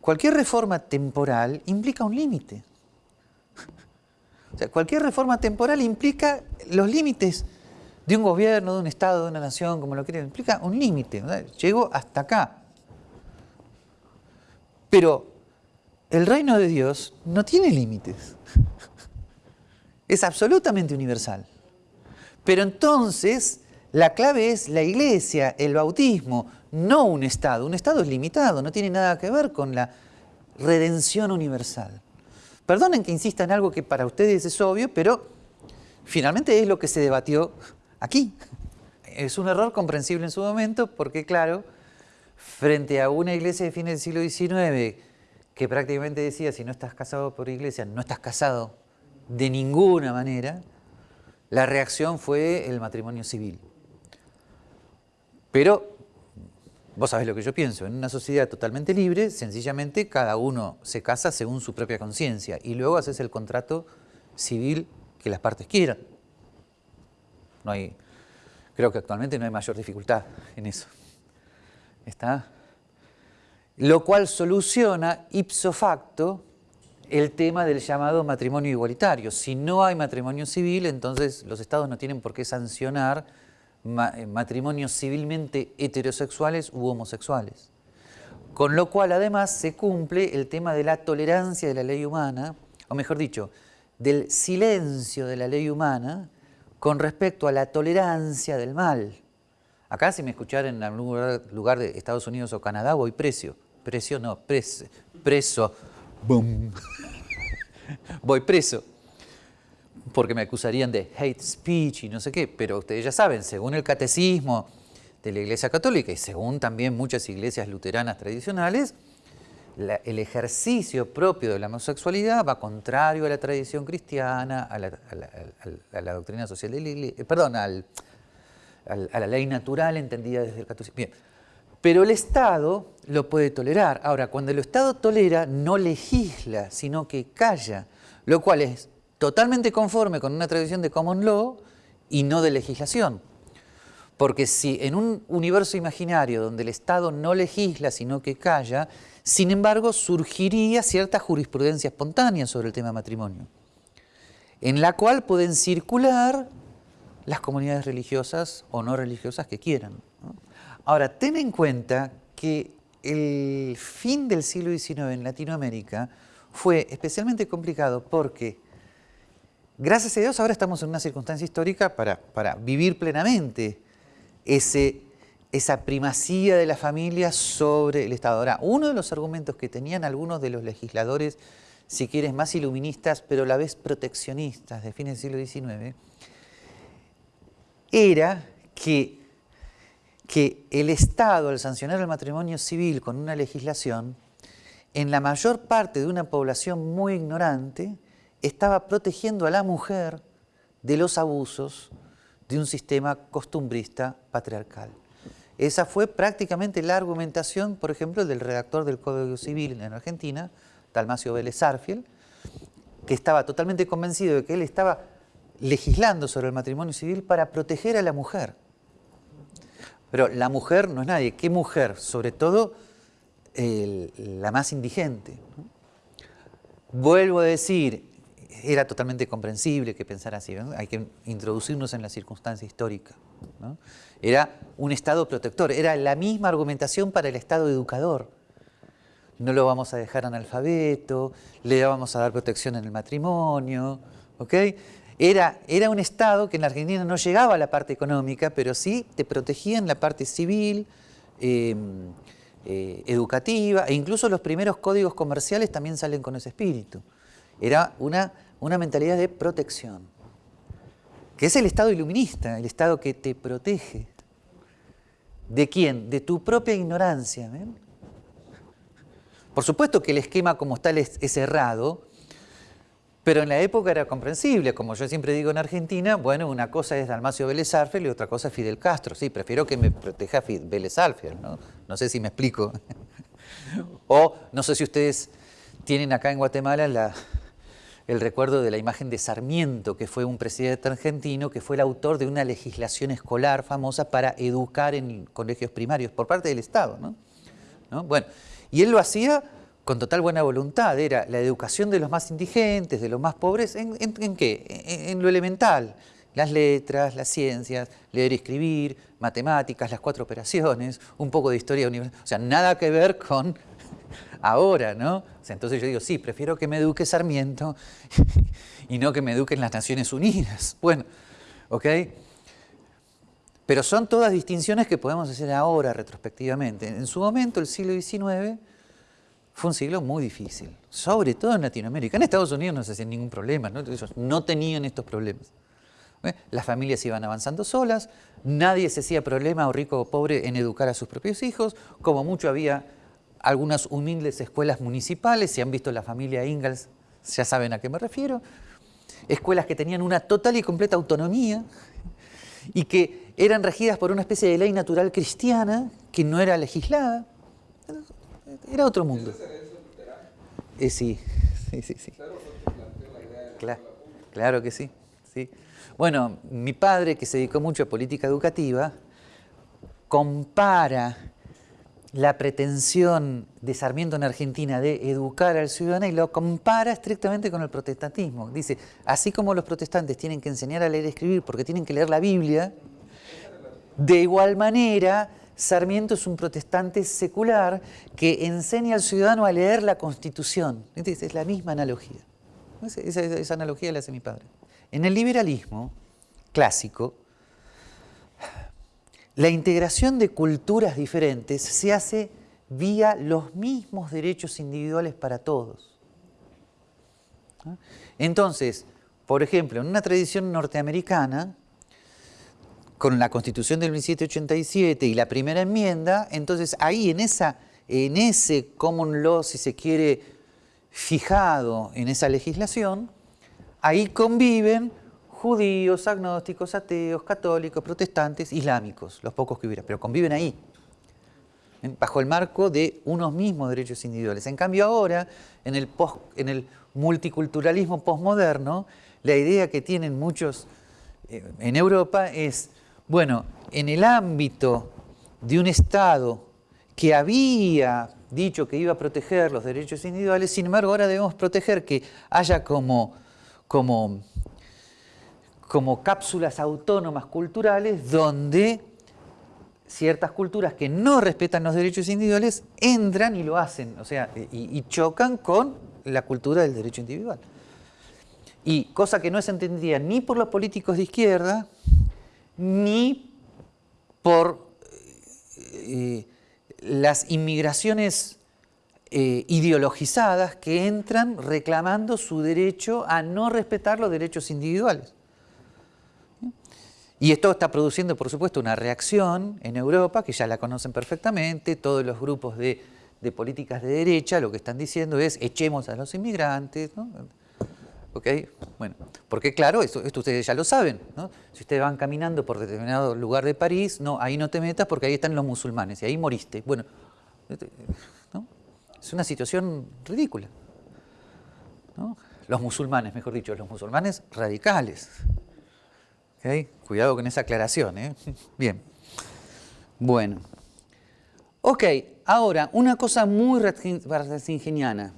Cualquier reforma temporal implica un límite. O sea, cualquier reforma temporal implica los límites de un gobierno, de un Estado, de una nación, como lo quieran, implica un límite. Llego hasta acá. Pero el reino de Dios no tiene límites. Es absolutamente universal. Pero entonces la clave es la iglesia, el bautismo, no un Estado. Un Estado es limitado, no tiene nada que ver con la redención universal. Perdonen que insista en algo que para ustedes es obvio, pero finalmente es lo que se debatió aquí. Es un error comprensible en su momento porque, claro, frente a una iglesia de fines del siglo XIX que prácticamente decía, si no estás casado por iglesia, no estás casado de ninguna manera, la reacción fue el matrimonio civil. Pero, vos sabés lo que yo pienso, en una sociedad totalmente libre, sencillamente cada uno se casa según su propia conciencia y luego haces el contrato civil que las partes quieran. No hay, creo que actualmente no hay mayor dificultad en eso. ¿Está? Lo cual soluciona ipso facto el tema del llamado matrimonio igualitario. Si no hay matrimonio civil, entonces los estados no tienen por qué sancionar eh, matrimonios civilmente heterosexuales u homosexuales. Con lo cual además se cumple el tema de la tolerancia de la ley humana, o mejor dicho, del silencio de la ley humana con respecto a la tolerancia del mal. Acá si me escucharan en algún lugar, de Estados Unidos o Canadá voy precio. Precio no, preso. preso. voy preso. Porque me acusarían de hate speech y no sé qué. Pero ustedes ya saben, según el catecismo de la Iglesia Católica y según también muchas iglesias luteranas tradicionales, el ejercicio propio de la homosexualidad va contrario a la tradición cristiana, a la, doctrina social de la iglesia, perdón, a la ley natural entendida desde el catolicismo. Bien. Pero el Estado lo puede tolerar. Ahora, cuando el Estado tolera, no legisla, sino que calla, lo cual es totalmente conforme con una tradición de common law y no de legislación. Porque si en un universo imaginario donde el Estado no legisla, sino que calla, sin embargo, surgiría cierta jurisprudencia espontánea sobre el tema matrimonio, en la cual pueden circular las comunidades religiosas o no religiosas que quieran. Ahora, ten en cuenta que el fin del siglo XIX en Latinoamérica fue especialmente complicado porque, gracias a Dios, ahora estamos en una circunstancia histórica para, para vivir plenamente ese esa primacía de la familia sobre el Estado. Ahora, uno de los argumentos que tenían algunos de los legisladores, si quieres, más iluministas, pero a la vez proteccionistas de fines del siglo XIX, era que, que el Estado, al sancionar el matrimonio civil con una legislación, en la mayor parte de una población muy ignorante, estaba protegiendo a la mujer de los abusos de un sistema costumbrista patriarcal. Esa fue prácticamente la argumentación, por ejemplo, del redactor del Código Civil en Argentina, Dalmacio Vélez Arfiel, que estaba totalmente convencido de que él estaba legislando sobre el matrimonio civil para proteger a la mujer. Pero la mujer no es nadie. ¿Qué mujer? Sobre todo la más indigente. Vuelvo a decir, era totalmente comprensible que pensara así. Hay que introducirnos en la circunstancia histórica. Era un Estado protector, era la misma argumentación para el Estado educador. No lo vamos a dejar analfabeto, le vamos a dar protección en el matrimonio, ¿ok? Era, era un Estado que en la Argentina no llegaba a la parte económica, pero sí te protegía en la parte civil, em, eh, educativa, e incluso los primeros códigos comerciales también salen con ese espíritu. Era una, una mentalidad de protección que es el Estado iluminista, el Estado que te protege. ¿De quién? De tu propia ignorancia. Por supuesto que el esquema como tal es, errado, pero en la época era comprensible. Como yo siempre digo en Argentina, bueno, una cosa es Dalmacio Vélez Arfiel y otra cosa es Fidel Castro. Sí, prefiero que me proteja Vélez Arfiel, ¿no? No sé si me explico. o no sé si ustedes tienen acá en Guatemala la, el recuerdo de la imagen de Sarmiento, que fue un presidente argentino, que fue el autor de una legislación escolar famosa para educar en colegios primarios por parte del Estado. ¿no? Bueno, y él lo hacía con total buena voluntad, era la educación de los más indigentes, de los más pobres, ¿en, qué? En, lo elemental, las letras, las ciencias, leer y escribir, matemáticas, las cuatro operaciones, un poco de historia universal, o sea, nada que ver con ahora, ¿no? entonces yo digo, sí, prefiero que me eduque Sarmiento y no que me eduquen las Naciones Unidas. Bueno, ¿ok? Pero son todas distinciones que podemos hacer ahora retrospectivamente. En su momento, el siglo XIX, fue un siglo muy difícil, sobre todo en Latinoamérica. En Estados Unidos no se hacían ningún problema, ¿no? Ellos no tenían estos problemas. ¿eh? Las familias iban avanzando solas, nadie se hacía problema, o rico o pobre, en educar a sus propios hijos, como mucho había algunas humildes escuelas municipales, si han visto la familia Ingalls ya saben a qué me refiero, escuelas que tenían una total y completa autonomía y que eran regidas por una especie de ley natural cristiana que no era legislada. Era otro mundo. Eh, sí, sí, sí. sí. Claro, claro que sí, sí. Bueno, mi padre, que se dedicó mucho a política educativa, compara la pretensión de Sarmiento en Argentina de educar al ciudadano y lo compara estrictamente con el protestantismo. Dice, así como los protestantes tienen que enseñar a leer y escribir porque tienen que leer la Biblia, de igual manera Sarmiento es un protestante secular que enseña al ciudadano a leer la Constitución. Es la misma analogía. Esa, analogía la hace mi padre. En el liberalismo clásico, la integración de culturas diferentes se hace vía los mismos derechos individuales para todos. Entonces, por ejemplo, en una tradición norteamericana, con la Constitución del 1787 y la primera enmienda, entonces ahí en, esa, en ese common law, si se quiere, fijado en esa legislación, ahí conviven judíos, agnósticos, ateos, católicos, protestantes, islámicos, los pocos que hubiera, pero conviven ahí, bajo el marco de unos mismos derechos individuales. En cambio ahora, en el, en el multiculturalismo postmoderno, la idea que tienen muchos eh, en Europa es bueno, en el ámbito de un Estado que había dicho que iba a proteger los derechos individuales, sin embargo ahora debemos proteger que haya como, como, como cápsulas autónomas culturales donde ciertas culturas que no respetan los derechos individuales entran y lo hacen, o sea, y, y chocan con la cultura del derecho individual. Y cosa que no se entendía ni por los políticos de izquierda, ni por eh, las inmigraciones eh, ideologizadas que entran reclamando su derecho a no respetar los derechos individuales. Y esto está produciendo, por supuesto, una reacción en Europa, que ya la conocen perfectamente, todos los grupos de, políticas de derecha lo que están diciendo es echemos a los inmigrantes, ¿Ok? Bueno, porque claro, esto, ustedes ya lo saben, ¿no? Si ustedes van caminando por determinado lugar de París, no, ahí no te metas porque ahí están los musulmanes y ahí moriste. Bueno, ¿no? es una situación ridícula. ¿no? Los musulmanes, mejor dicho, los musulmanes radicales. ¿Ok? Cuidado con esa aclaración, ¿eh? Bien. Bueno. Ok, ahora, una cosa muy ratzingeniana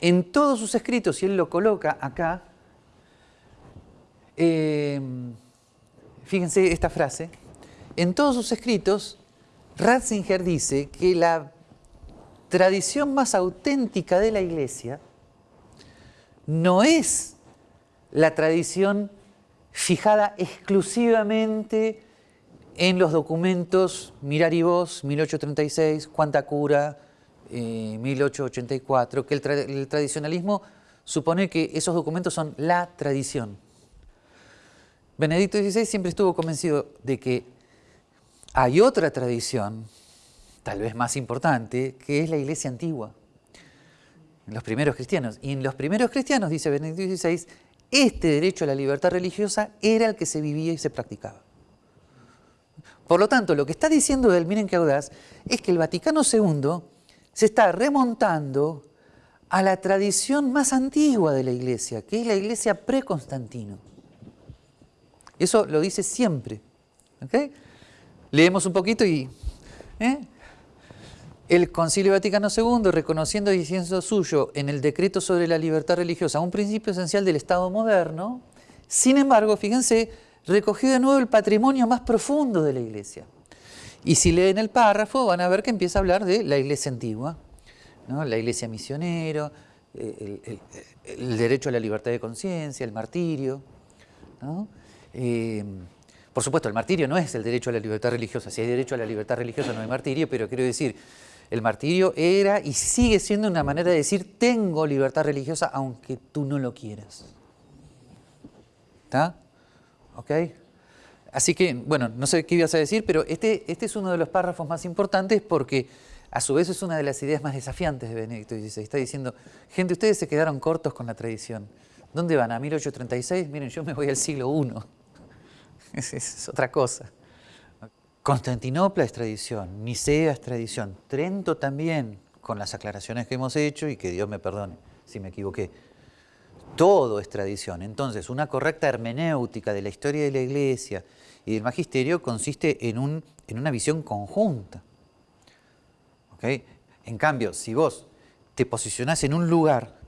en todos sus escritos, y él lo coloca acá, eh, fíjense esta frase, en todos sus escritos, Ratzinger dice que la tradición más auténtica de la Iglesia no es la tradición fijada exclusivamente en los documentos Mirar y Vos, 1836, Cuánta Cura, 1884, que el, tradicionalismo supone que esos documentos son la tradición. Benedicto XVI siempre estuvo convencido de que hay otra tradición, tal vez más importante, que es la iglesia antigua, los primeros cristianos. Y en los primeros cristianos, dice Benedicto XVI, este derecho a la libertad religiosa era el que se vivía y se practicaba. Por lo tanto, lo que está diciendo él, miren qué audaz, es que el Vaticano II se está remontando a la tradición más antigua de la iglesia, que es la iglesia pre-Constantino. Eso lo dice siempre. Leemos un poquito y... ¿eh? El Concilio Vaticano II, reconociendo y diciendo suyo en el decreto sobre la libertad religiosa un principio esencial del Estado moderno, sin embargo, fíjense, recogió de nuevo el patrimonio más profundo de la Iglesia. Y si leen el párrafo van a ver que empieza a hablar de la iglesia antigua, la iglesia misionero, eh, el, derecho a la libertad de conciencia, el martirio. Eh, por supuesto, el martirio no es el derecho a la libertad religiosa. Si hay derecho a la libertad religiosa no hay martirio, pero quiero decir, el martirio era y sigue siendo una manera de decir tengo libertad religiosa aunque tú no lo quieras. ¿Está? ¿Ok? Así que, bueno, no sé qué ibas a decir, pero este, este es uno de los párrafos más importantes porque a su vez es una de las ideas más desafiantes de Benedicto XVI. Está diciendo, gente, ustedes se quedaron cortos con la tradición. ¿Dónde van? ¿A 1836? Miren, yo me voy al siglo I. Es, es otra cosa. Constantinopla es tradición, Nicea es tradición, Trento también, con las aclaraciones que hemos hecho y que Dios me perdone si me equivoqué todo es tradición. Entonces, una correcta hermenéutica de la historia de la Iglesia y del magisterio consiste en, un, en una visión conjunta. En cambio, si vos te posicionás en un lugar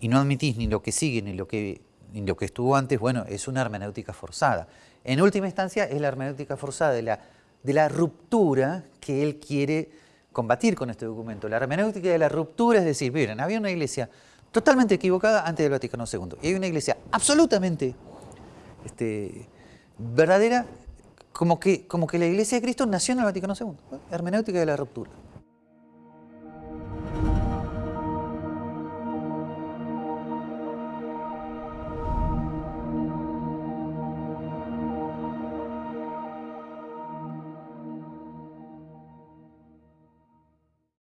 y no admitís ni lo que sigue ni lo que, que estuvo antes, bueno, es una hermenéutica forzada. En última instancia, es la hermenéutica forzada de la, de la ruptura que él quiere combatir con este documento. La hermenéutica de la ruptura es decir, miren, había una iglesia totalmente equivocada antes del Vaticano II. Y hay una iglesia absolutamente este, verdadera, como que, como que la iglesia de Cristo nació en el Vaticano II. Hermenéutica de la ruptura.